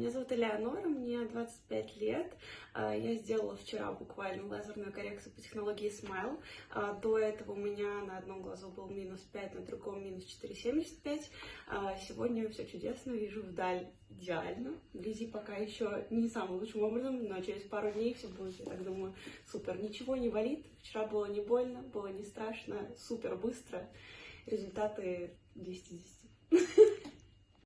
Меня зовут Элеонора, мне 25 лет. А, я сделала вчера буквально лазерную коррекцию по технологии Smile. А, до этого у меня на одном глазу был минус 5, на другом минус 4,75. А, сегодня все чудесно, вижу вдаль идеально. Вблизи пока еще не самым лучшим образом, но через пару дней все будет, я так думаю, супер. Ничего не болит, вчера было не больно, было не страшно, супер быстро. Результаты 10 из 10.